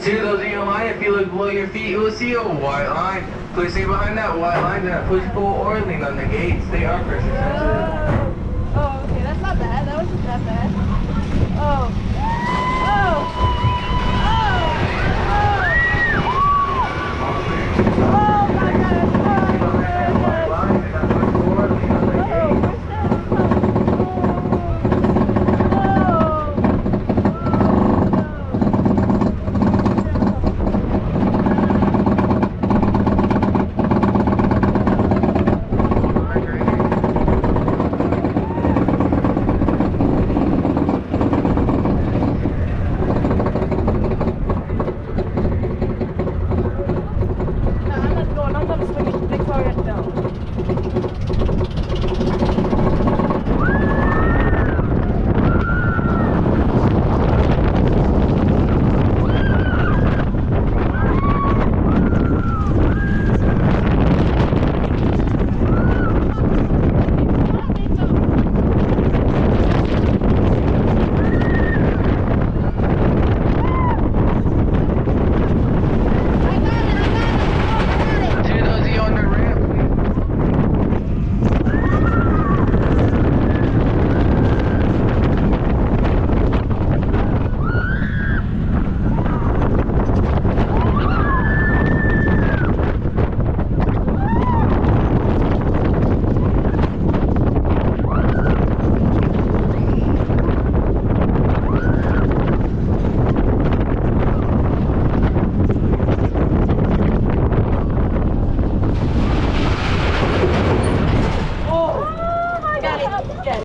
See those in your line, if you look below your feet, you will see a white line. Please stay behind that white line, do not push, pull, or lean on the gates. They are pressure